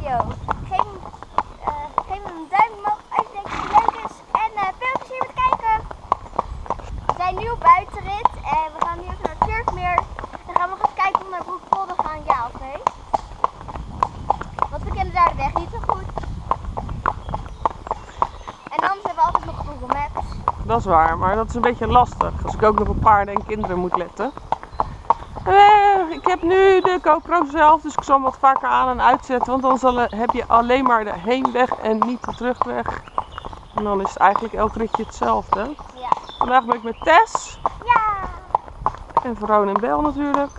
video. Geef hem, eh, een duim omhoog als je denkt dat het leuk is. En eh, veel plezier met kijken. We zijn nu op buitenrit en we gaan nu even naar Turkmeer. Dan gaan we even kijken of we naar Broekpolder gaan, ja of nee. Want we kennen daar de weg niet zo goed. En anders hebben we altijd nog Google Maps. Dat is waar, maar dat is een beetje lastig. Als ik ook nog op paarden en kinderen moet letten. Eh, ik heb nu de GoPro zelf, dus ik zal hem wat vaker aan en uitzetten. Want dan zal, heb je alleen maar de heenweg en niet de terugweg. En dan is het eigenlijk elk ritje hetzelfde. Ja. Vandaag ben ik met Tess Ja! en Veroon en Bel natuurlijk.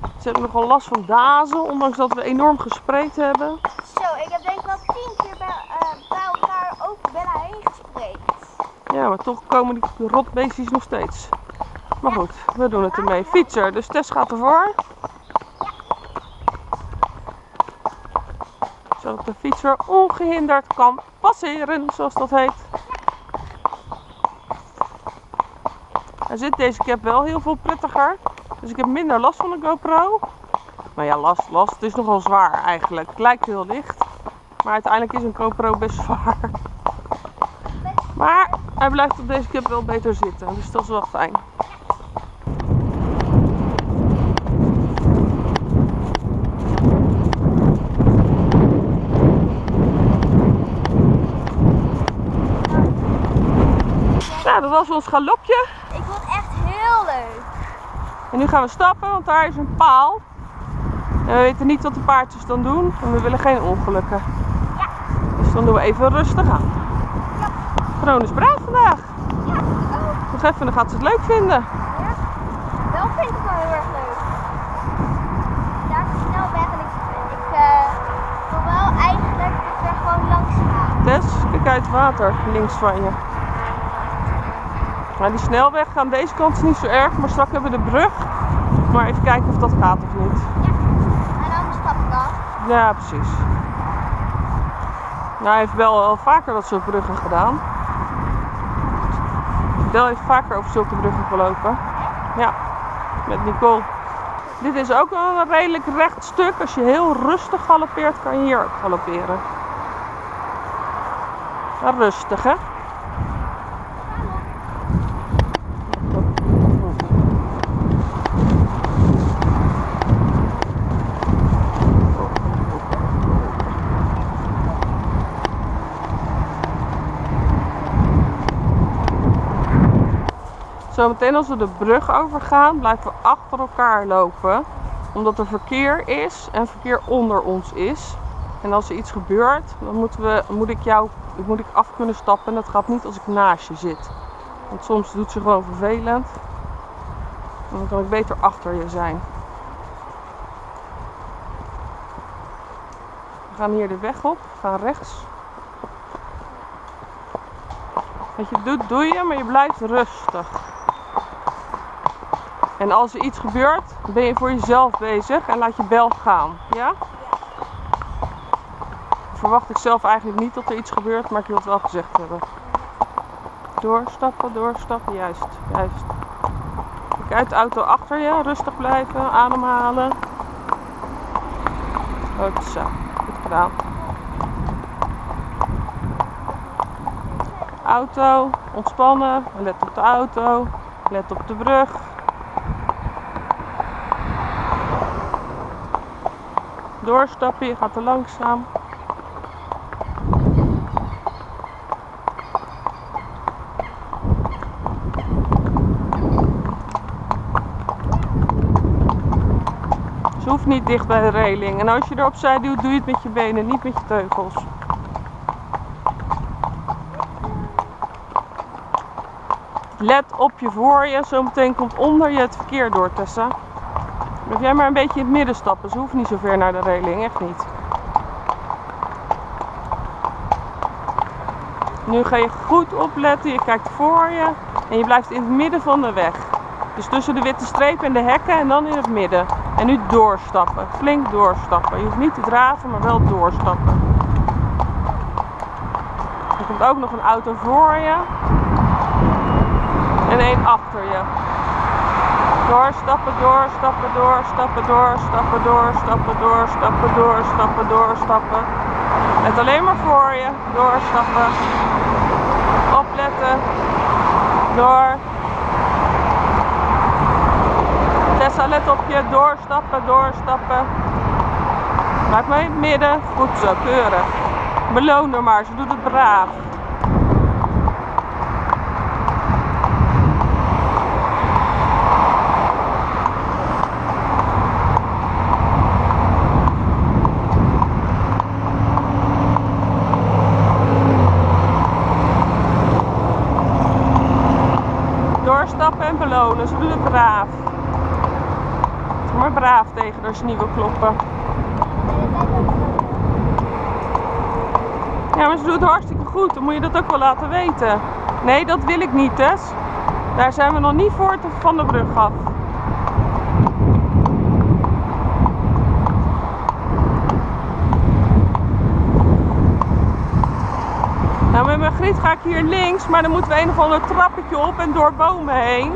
Ze hebben nogal last van dazen, ondanks dat we enorm gespreid hebben. Zo, ik heb denk ik wel tien keer bij, eh, bij elkaar over Bella heen gespreekt. Ja, maar toch komen die rotbeestjes nog steeds. Maar goed, we doen het ermee. Fietser, dus Tess gaat ervoor. Zodat de fietser ongehinderd kan passeren, zoals dat heet. Hij zit deze cap wel heel veel prettiger. Dus ik heb minder last van de GoPro. Maar ja, last, last. Het is nogal zwaar eigenlijk. Het lijkt heel licht. Maar uiteindelijk is een GoPro best zwaar. Maar hij blijft op deze cap wel beter zitten. Dus dat is wel fijn. Was ons galopje. Ik vond het echt heel leuk. En nu gaan we stappen, want daar is een paal. En we weten niet wat de paardjes dan doen. En we willen geen ongelukken. Ja. Dus dan doen we even rustig aan. Ja. Is braaf vandaag. Ja, Nog even, dan gaat ze het leuk vinden. ja. Wel vind ik het wel heel erg leuk. Daar is de snelweg en ik, ik eh, wil wel eigenlijk dat we er gewoon langs gaan. Tess, kijk uit het water links van je. Maar die snelweg aan deze kant is niet zo erg, maar straks hebben we de brug. Maar even kijken of dat gaat of niet. Ja. En dan stap ik af. Ja, precies. Nou, hij heeft wel al vaker dat soort bruggen gedaan. Bel heeft vaker over zulke bruggen gelopen. Ja, met Nicole. Dit is ook een redelijk recht stuk. Als je heel rustig galoppeert, kan je hier ook galopperen. Maar rustig, hè? Zometeen als we de brug overgaan, blijven we achter elkaar lopen. Omdat er verkeer is en verkeer onder ons is. En als er iets gebeurt, dan moeten we, moet, ik jou, moet ik af kunnen stappen. En dat gaat niet als ik naast je zit. Want soms doet ze gewoon vervelend. En dan kan ik beter achter je zijn. We gaan hier de weg op. We gaan rechts. Wat je doet, doe je, maar je blijft rustig. En als er iets gebeurt, ben je voor jezelf bezig en laat je bel gaan. Ja? Verwacht ik zelf eigenlijk niet dat er iets gebeurt, maar ik wil het wel gezegd hebben. Doorstappen, doorstappen, juist, juist. Kijk uit de auto achter je, rustig blijven, ademhalen. Goed zo, goed gedaan. Auto, ontspannen, let op de auto, let op de brug. Doorstappen, je gaat te langzaam. Ze hoeft niet dicht bij de reling. En als je er opzij duwt, doe je het met je benen, niet met je teugels. Let op je voor je, zometeen komt onder je het verkeer door, Tessa. Blijf jij maar een beetje in het midden stappen, ze hoeft niet zo ver naar de reling, echt niet. Nu ga je goed opletten, je kijkt voor je en je blijft in het midden van de weg. Dus tussen de witte streep en de hekken en dan in het midden. En nu doorstappen, flink doorstappen. Je hoeft niet te draven, maar wel doorstappen. Er komt ook nog een auto voor je. En één achter je. Door, stappen door, stappen door, stappen door, stappen door, stappen door, stappen door, stappen door, stappen. Let alleen maar voor je. Doorstappen. Opletten. Door. Tessa, let op je. Doorstappen, doorstappen. Maak me in het midden. Goed zo, keurig. Beloon haar maar, ze doet het braaf. Doorstappen en ze doet het braaf. Maar braaf tegen als je niet kloppen. Ja, maar ze doet het hartstikke goed. Dan moet je dat ook wel laten weten. Nee, dat wil ik niet, Tess. Daar zijn we nog niet voor te- van de brug af. Nou, met mijn griet ga ik hier links, maar dan moeten we een of ander trappetje op en door bomen heen.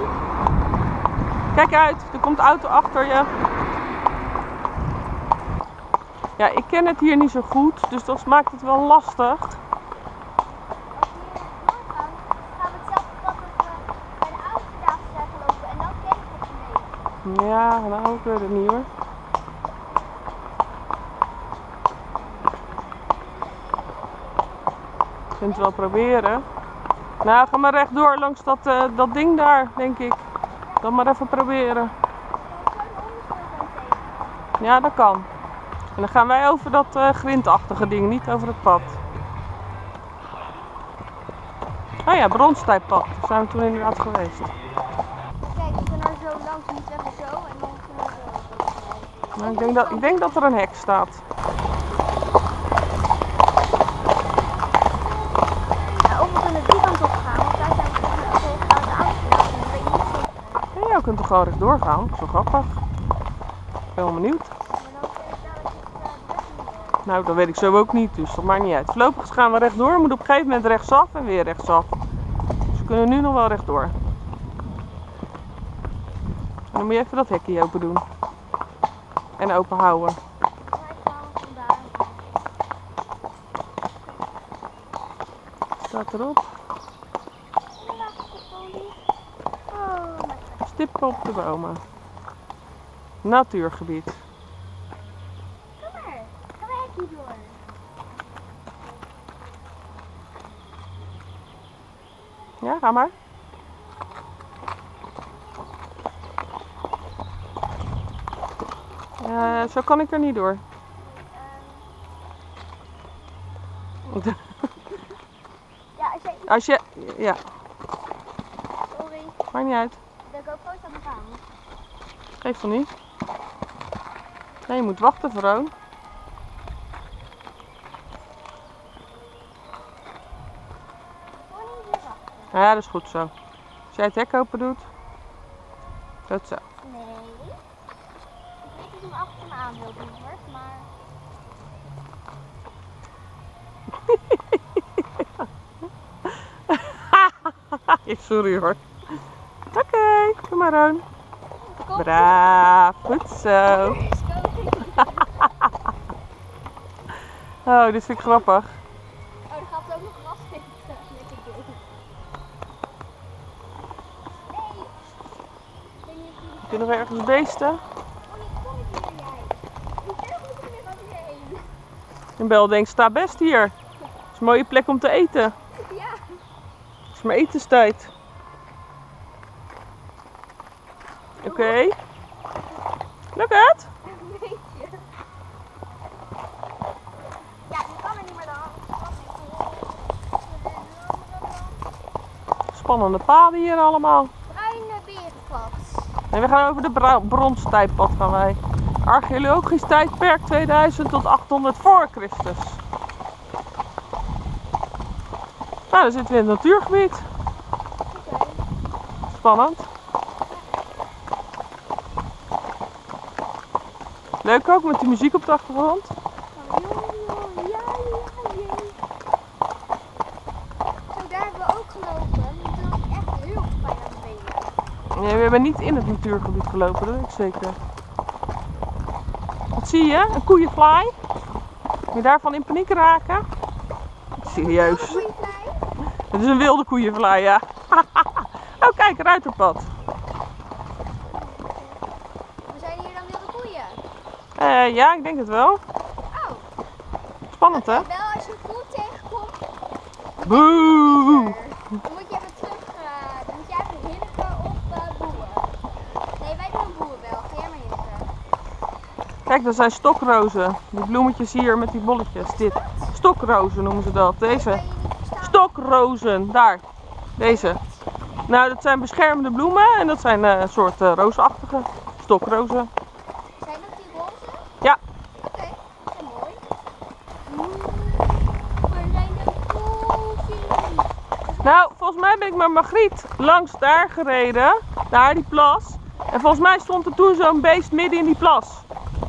Kijk uit, er komt auto achter je. Ja, ik ken het hier niet zo goed, dus dat maakt het wel lastig. We we we. Ja, nou, ik weet het niet hoor. Ik vind het wel proberen. Nou, ga maar rechtdoor langs dat, eh, dat ding daar, denk ik. Dan maar even proberen. Ja, dat kan. En dan gaan wij over dat eh grindachtige ding, niet over het pad. Oh ja, bronstijppad. Daar zijn we toen inderdaad geweest. Kijk, we kunnen er zo langs, niet even zo en dan kunnen we zo. Ik, denk dat, ik denk dat er een hek staat. Ja, of we kunnen die kant op gaan, want daar zijn we gewoon de oudste tafel. Dan weet je niet zeker. Ja, je kunt er gewoon rechtdoor gaan. Zo grappig. Ik ben wel benieuwd. Nou, dat weet ik zo ook niet, dus dat maakt niet uit. Voorlopig gaan we rechtdoor, we moeten op een gegeven moment rechtsaf en weer rechtsaf. Dus we kunnen nu nog wel rechtdoor. En dan moet je even dat hekje open doen. En open houden. Staat erop. Oh, mijn god. Stippen op de bomen. Natuurgebied. Kom maar. Kom maar hekje door. Ja, ga maar. Eh, zo kan ik er niet door. Ja, als jij... Als je... Ja, Sorry. maakt niet uit. De GoPro staat nog aan. Geeft toch niet? Nee, je moet wachten, wachten. Ja, dat is goed zo. Als jij het hek open doet. Dat zo. Nee. Ik weet niet hoe achter me aan wil doen hoor, maar... Sorry hoor. Oké, kom maar Roon. Braaf, goed zo. Oh, dit vind ik grappig. Oh, er gaat ook nog gras. Nee! Heb je nog ergens beesten? Oh? En Bel denkt, sta best hier. Het is een mooie plek om te eten. Ja. Het is maar etenstijd. Oké. Lukt het? Een beetje. Ja, je kan er niet meer. Spannende paden hier allemaal. Bruine berenpad. En we gaan over de bronstijdpad gaan wij. Archeologisch tijdperk 2000 tot 800 voor Christus. Nou, dan zitten we in het natuurgebied. Oké. Spannend. Leuk ook met die muziek op de achtergrond. Oh, joh, ja, ja, jee. Zo, daar hebben we ook gelopen. Echt heel pijn aan benen. Nee, we hebben niet in het natuurgebied gelopen, dat weet ik zeker. Wat zie je? Een koeienfly? Moet je daarvan in paniek raken? Serieus. Het is een wilde koeienfly, ja. oh, kijk, ruiterpad. We zijn hier dan wilde koeien. Eh, ja, ik denk het wel. Oh, Spannend, hè? wel als je koe tegenkomt. Boe! Dan moet je even terug, eh, dan moet je even hinniken op uh, boeien. Nee, wij doen boeien wel. Ga jij maar hinniken. Kijk, dat zijn stokrozen. Die bloemetjes hier met die bolletjes. Dit. Stokrozen noemen ze dat. Deze. Stokrozen. Daar. Deze. Nou, dat zijn beschermende bloemen. En dat zijn eh, een soort eh, roosachtige stokrozen. Zijn dat die roze? Ja. Oké, dat is mooi. Oeh, waar zijn de koeltjes? Nou, volgens mij ben ik met Margriet langs daar gereden. Naar die plas. En volgens mij stond er toen zo'n beest midden in die plas.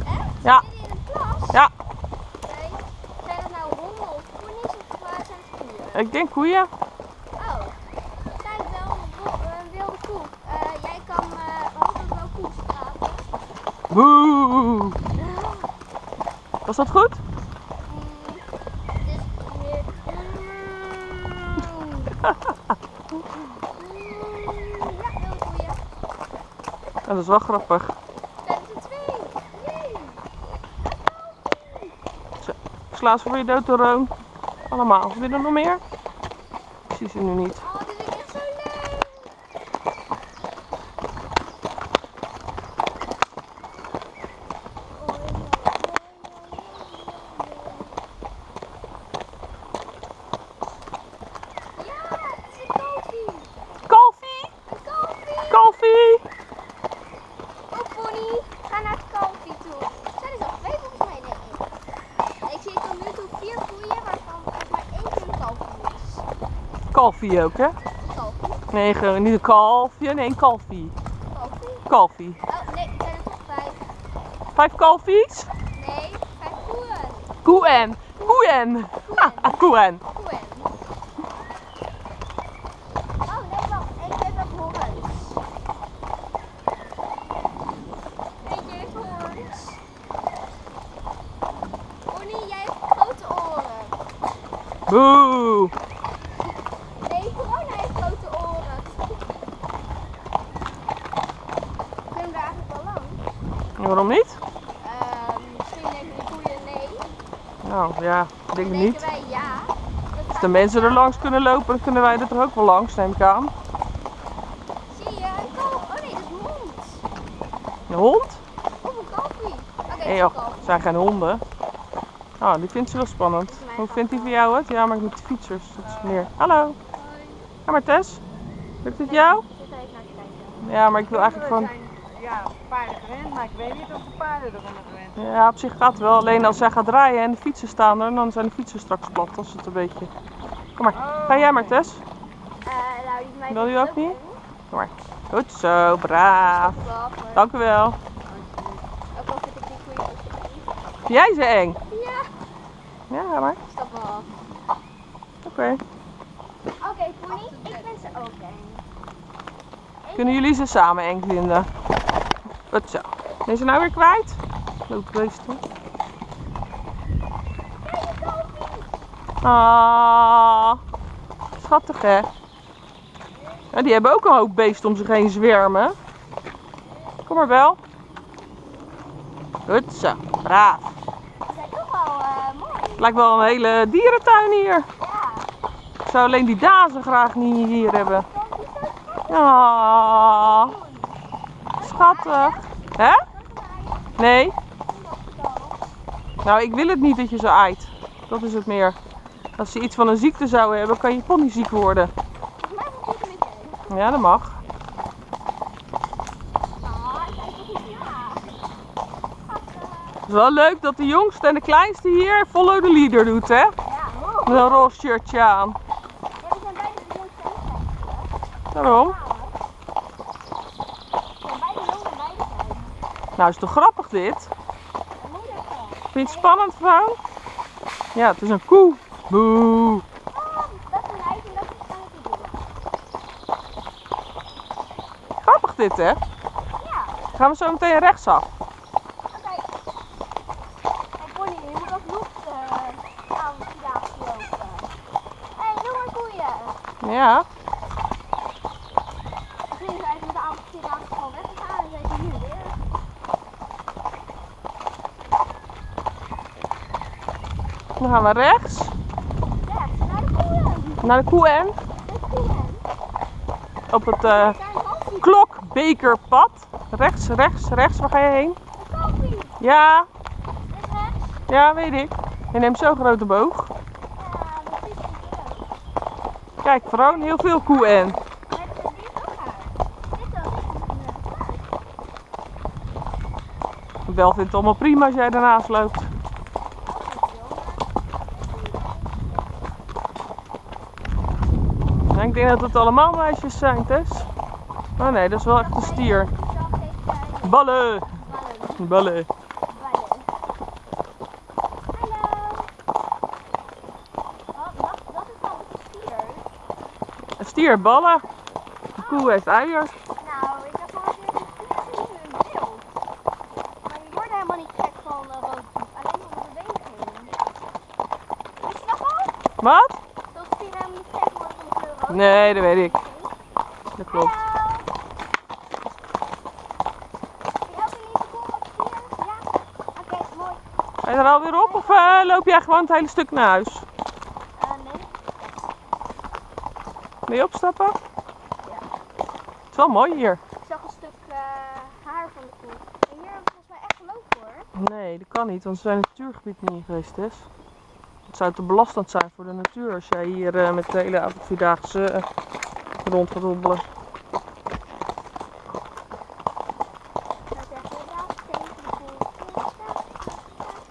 Echt? Ja. Midden in een plas? Ja. Zijn dat nou honden of ponies of waar zijn het koeien? ik denk koeien. Oh, wel een, wo- een wilde koe. Eh, jij kan eh hopelijk wel koe praten. Boe. Was dat goed? Dus weer. Ja, wilde koeien. Ja, dat is wel grappig. Zijn er twee? Jee. Sla ze voor je dood de roon. Allemaal. Wil je er nog meer? Ik zie ze nu niet. Oh, dit is echt zo leuk. Ja, het is een kalfie. Kalfie! Een kalfie. Kalfie! Oh, pony, ga naar het kalfie toe. Zijn er al twee volgens mij? Nee, één. Ik zie tot nu toe vier koeien, waarvan volgens mij één keer een kalfie is. Kalfie ook, hè? Kalfie. Nee, gewoon niet een kalfje. Nee, een kalfie. Kalfie. Kalfie. Oh, nee, er zijn er toch vijf. Vijf kalfies? Nee, vijf koeien. Koen. Koen. Ah, koen. Koeien. Oh, nee, wacht. Ook horens. Horens. Pony, jij hebt grote oren. Boe. Nee, corona heeft grote oren. Kunnen we daar eigenlijk wel langs? Waarom niet? Ehm, misschien denken de koeien nee. Nou ja, ik denk het niet. wij ja. Dat Als de mensen er langs kunnen lopen, dan kunnen wij er toch ook wel langs, neem ik aan. Zie je? Een kalf. Oh nee, dat is een hond. Een hond? Of een kalfie. Oké, Nee joh, het zijn geen honden. Oh, die vindt ze wel spannend. Hoe vindt die van jou het? Ja, maar ik moet de fietsers. Dat is meer. Hallo. Ja, maar Tess, lukt het jou? Zit even naar te kijken. Ja, maar ik wil eigenlijk gewoon... zijn ja, paarden gewend, maar ik weet niet of de paarden eronder Ja, op zich gaat het wel. Alleen als zij gaat draaien en de fietsen staan er, dan zijn de fietsen straks plat. Dat is het een beetje. Kom maar. Ga jij maar, Tess. Eh, nou, die mij Wil je ook niet? Kom maar. Goed zo, braaf. Dank u wel. Ook al vind ik die koeien ook eng. Vind jij ze eng? Ja, Ja, ga maar. stap wel af. Oké. Oké, pony, ik vind ze ook eng. Kunnen jullie ze samen eng vinden? Goed zo. Ben je ze nou weer kwijt? Loopbeesten. Ah, schattig hè? Die hebben ook een hoop beesten om zich heen zwermen. Kom maar wel. Goed zo, braaf. Ze zijn toch wel mooi. Het lijkt wel een hele dierentuin hier. Ja. Ik zou alleen die dazen graag niet hier hebben. Ah, schattig. Hè? Nee? Nou, ik wil het niet dat je ze aait. Dat is het meer. Als je iets van een ziekte zou hebben, kan je pony ziek worden. Ja, dat mag. Het is wel leuk dat de jongste en de kleinste hier follow the leader doet, hè? Ja, Met een roze shirtje aan. Klein. Nou, is toch grappig dit? Van. Vind je het spannend, vrouw? Ja, het is een koe. Boe. Oh, dat is een lijf en dat is aan het doen. Grappig dit, hè? Ja, Gaan we zo meteen rechtsaf. oké. Hey Bonnie, je moet alsnog de avondvierdaagse lopen. Hé, hey, doe maar koeien. Ja. Misschien is eigenlijk met de avondvierdaagse gewoon weggegaan en zijn ze hier weer. Dan gaan we rechts. Naar de koeien. Naar de De koeien. op het eh, klokbekerpad. Rechts, rechts, rechts. Waar ga je heen? Een koffie. Ja, rechts. ja, weet ik. Je neemt zo'n grote boog. Kijk, Vroon, heel veel koe en. Met de dit ook haar. Dit wel, vindt het allemaal prima als jij ernaast loopt. Ja, ik denk dat het allemaal meisjes zijn, Tess. Oh nee, dat is wel echt een stier. Ballen! Ballen. Een stier, ballen. De koe heeft eieren. Nou, ik heb al een keer een beeld. Maar je wordt helemaal niet gek van uh, roodpoep, alleen van de beweging. Wist je dat al? Wat? Dat stieren helemaal niet gek worden van de kleur rood. Nee, dat weet ik. Dat klopt. Vind je er alweer op of eh, loop jij gewoon het hele stuk naar huis? Eh, nee. Wil je opstappen? Ja. Het is wel mooi hier. Ik zag een stuk eh, haar van de koe. En hier hebben we volgens mij echt gelopen hoor. Nee, dat kan niet, want we zijn het natuurgebied niet geweest, Tess. Het zou te belastend zijn voor de natuur als jij hier eh, met de hele avondvierdaagse eh, rond gaat hobbelen.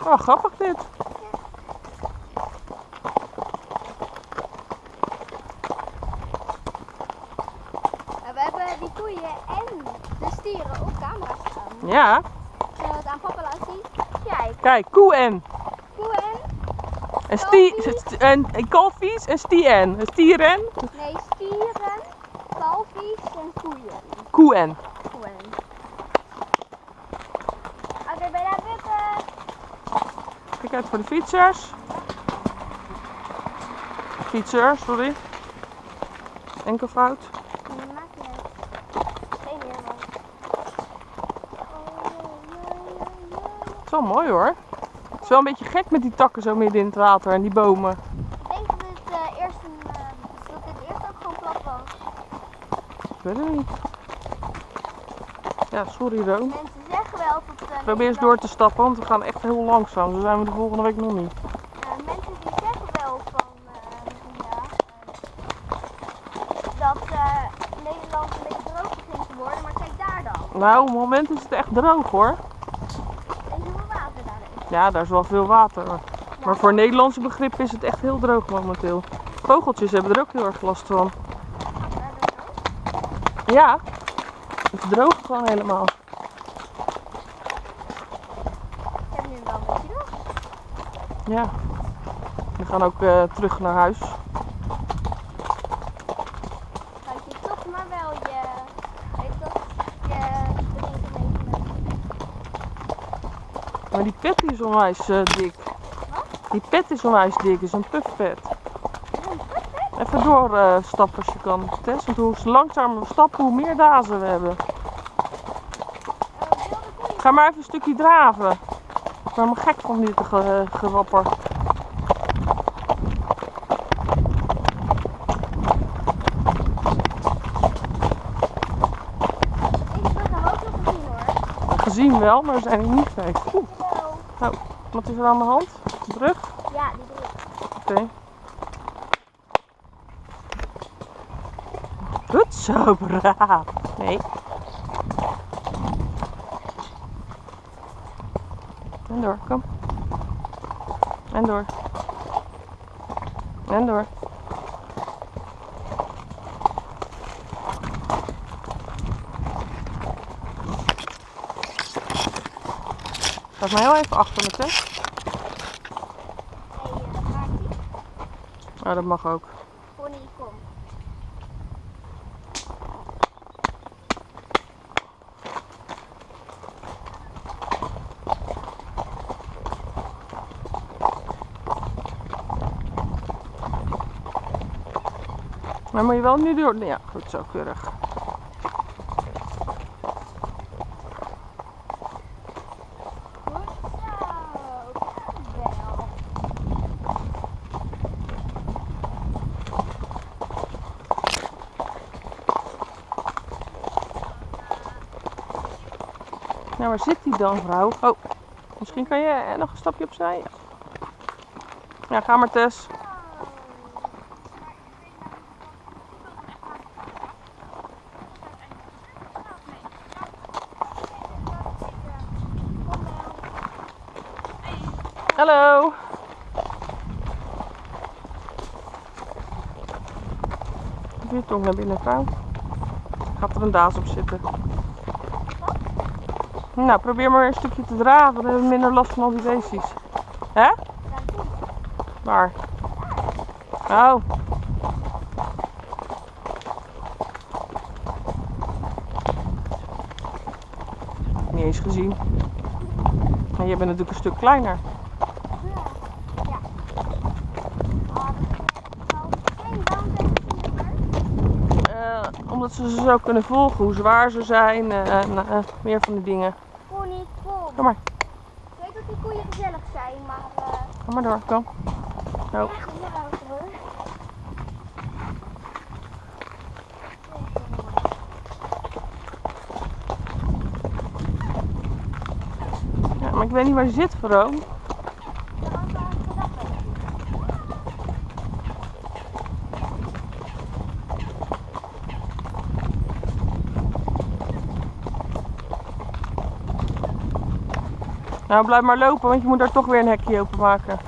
Oh, grappig dit. We hebben die koeien en de stieren op camera staan. Ja, Zullen we het aan papa laten zien? Kijk, kijk, koe en. Koe en? En, stie, en, en kalfies en stien. Stieren, Nee, stieren, kalfies en koeien. koe en. Koeien. Oké, daar bukken? Kijk uit voor de fietsers. Fietser, sorry. Enkelvoud. Nee, maakt niet uit. Geen man. Het is wel mooi hoor. Het is wel een beetje gek met die takken zo midden in het water en die bomen. Ik denk dat dit eh, eerst een, eh, dat dit eerst ook gewoon plat was. Ik weet het niet. Ja, sorry Roon. Mensen zeggen wel dat uh, Probeer eens door te stappen, want we gaan echt heel langzaam. Zo zijn we de volgende week nog niet. mensen die zeggen wel van ja, eh, dat Nederland een beetje droog begint te worden, maar kijk daar dan. Nou, op het moment is het echt droog hoor. En hoeveel water daar is. Ja, daar is wel veel water. Maar voor Nederlandse begrip is het echt heel droog momenteel. Vogeltjes hebben er ook heel erg last van. Ja, het droogt gewoon helemaal. Ik heb nu wel een beetje droog. Ja. We gaan ook eh, terug naar huis. Houd je toch maar wel je, weet je dat, je drinken mee. Maar die pet is onwijs eh, dik. Die pet is onwijs dik, is een puffpet. Even doorstappen als je kan, Tess. Want hoe langzamer we stappen, hoe meer dazen we hebben. Ga maar even een stukje draven. Ik ben helemaal gek van dit ge gewapper. Brug hebben we ook nog gezien hoor. Gezien wel, maar we zijn er niet geweest. Hallo. wat is er aan de hand? Brug? Ja, die brug. Oké. Goed zo, braaf. Nee. En door, kom. En door. En door. Laat maar heel even achter met hè. Ja, dat mag ook. Pony, kom. Maar moet je wel nu door. Ja, goed zo, keurig. Waar zit die dan, vrouw? Oh, misschien kan je eh, nog een stapje opzij. Ja, ga maar, Tess. Hallo. Doe je tong naar binnen, vrouw. Gaat er een daas op zitten. Nou, probeer maar een stukje te dragen, dan hebben we minder last van al die beestjes. Hè? Waar? Oh. Niet eens gezien. En jij bent natuurlijk een stuk kleiner. Eh, omdat ze ze zo kunnen volgen, hoe zwaar ze zijn eh, en eh, meer van die dingen. Pony, kom. Kom maar, Ik weet dat die koeien gezellig zijn, maar eh kom maar door, kom. Zo. Ja, maar ik weet niet waar je zit, Vero. Nou, blijf maar lopen, want je moet daar toch weer een hekje openmaken.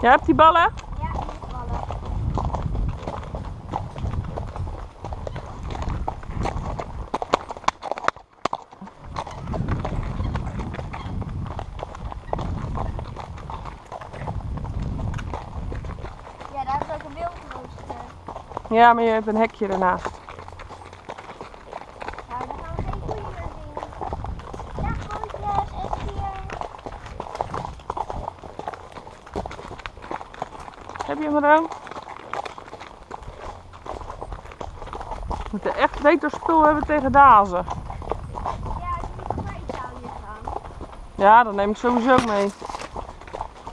Jij hebt die ballen? Ja, die vallen. Ja, daar is ook een wildrooster. Ja, maar je hebt een hekje ernaast. Nou, dan gaan we geen koeien meer zien. Ja, koetjes, echt hier. Heb je hem ook? We moeten echt beter spul hebben tegen dazen. Ja, die moet naar Italië gaan. Ja, dat neem ik sowieso mee.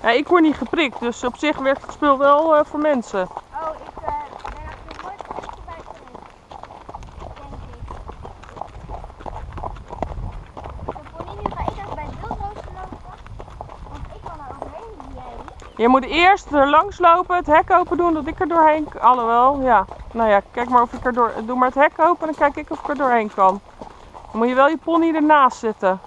Ja, ik word niet geprikt, dus op zich werkt het spul wel eh, voor mensen. Oh, ik eh, ben er nog nooit geweest bij geweest. Denk ik. De pony, nu ga ik even bij het wildrooster lopen. Want ik kan er overheen, jij. Je moet eerst er langs lopen, het hek open doen, dat ik er doorheen kan. Alhoewel, ja. Nou ja, kijk maar of ik er door... Doe maar het hek open, dan kijk ik of ik er doorheen kan. Dan moet je wel je pony ernaast zetten.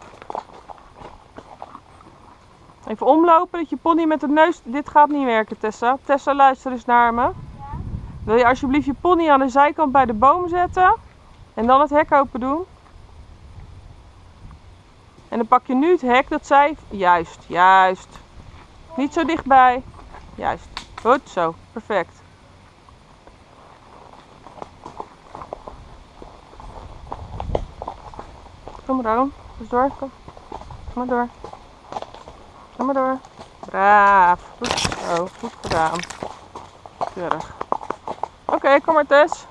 Even omlopen, dat je pony met de neus... Dit gaat niet werken, Tessa. Tessa, luister eens naar me. Ja? Wil je alsjeblieft je pony aan de zijkant bij de boom zetten? En dan het hek open doen? En dan pak je nu het hek dat zij... Juist, juist. Niet zo dichtbij. Juist. Goed zo. Perfect. Kom maar dan. Dus door. Kom. Kom maar door. Kom maar door. Braaf. Goed zo. Goed gedaan. Keurig. Oké, kom maar Tess.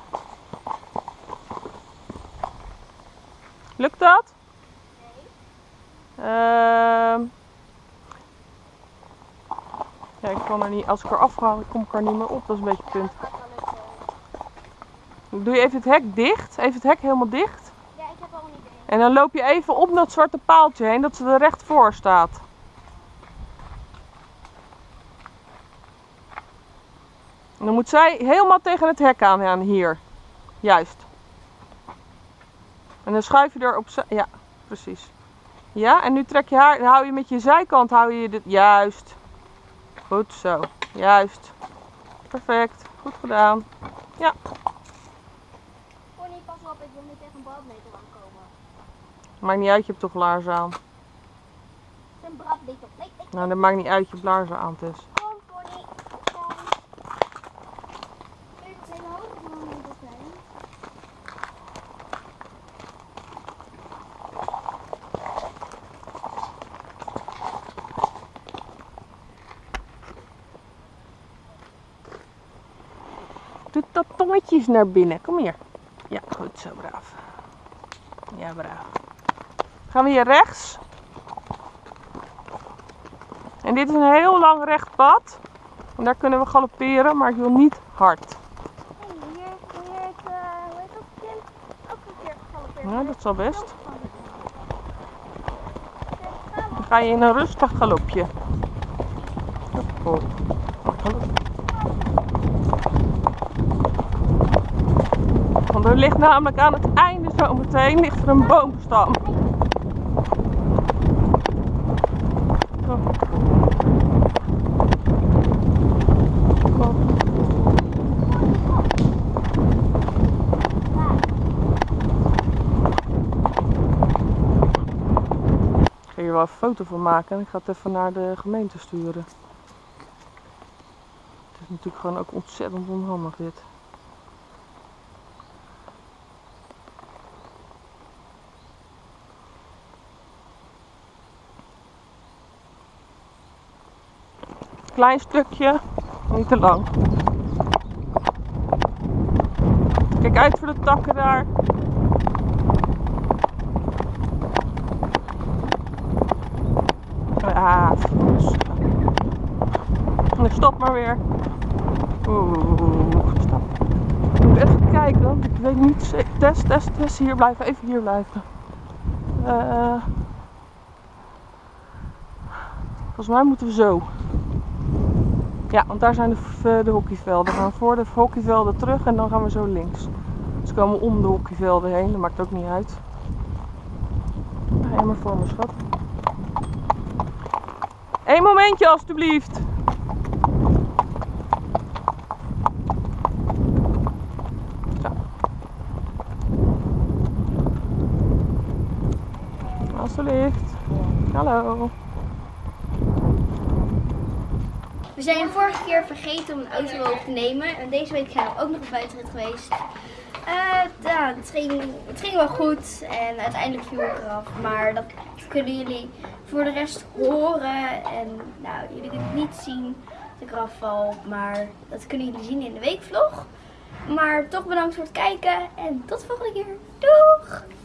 Lukt dat? Ehm ja, ik kan er niet, als ik er afga, kom ik er niet meer op. Dat is een beetje het punt. Doe je even het hek dicht. Even het hek helemaal dicht. Ja, ik heb al een idee. En dan loop je even op dat zwarte paaltje heen, dat ze er recht voor staat. En dan moet zij helemaal tegen het hek aan, aan hier. Juist. En dan schuif je er op. Ja, precies. Ja, en nu trek je haar, dan hou je met je zijkant, hou je dit. Juist. Goed zo. Juist. Perfect. Goed gedaan. Pony, pas op, ik wil niet tegen een brandnetel aankomen. Maakt niet uit, je hebt toch laarzen aan. Het is een brandnetel. Nee, nee. Nou, dat maakt niet uit, je hebt laarzen aan, Tess. Kom, Pony. Kom. Kijk, het hele hoge brandnetel zijn. Dat tongetje eens naar binnen. Kom hier. Ja, goed zo, braaf. Ja, braaf. Gaan we hier rechts. En dit is een heel lang recht pad. En daar kunnen we galopperen, maar ik wil niet hard. Hier? Ook een keer gegalopeerd. Ja, dat zal best. Dan ga je in een rustig galopje galop. Want er ligt namelijk aan het einde zo meteen ligt er een boomstam. Ik ga hier wel een foto van maken en ik ga het even naar de gemeente sturen. Het is natuurlijk gewoon ook ontzettend onhandig dit. Klein stukje, niet te lang. Kijk uit voor de takken daar. Ah, vos. Nee, stop maar weer. Oeh, stop. Ik moet even kijken, want ik weet niet. Test, test, test. Hier blijven, even hier blijven. Eh, volgens mij moeten we zo. Ja, want daar zijn de, v- de hockeyvelden. We gaan voor de hockeyvelden terug en dan gaan we zo links. We komen om de hockeyvelden heen, dat maakt ook niet uit. Maar voor me, schat. Eén momentje alstublieft. Zo. Alsjeblieft. Hallo. We zijn vorige keer vergeten om een auto op te nemen. En deze week zijn we ook nog op buitenrit geweest. Eh, ja, het, ging, het ging wel goed. En uiteindelijk viel ik eraf. Maar dat kunnen jullie voor de rest horen. En nou, jullie kunnen niet zien dat ik eraf val. Maar dat kunnen jullie zien in de weekvlog. Maar toch bedankt voor het kijken. En tot de volgende keer. Doeg!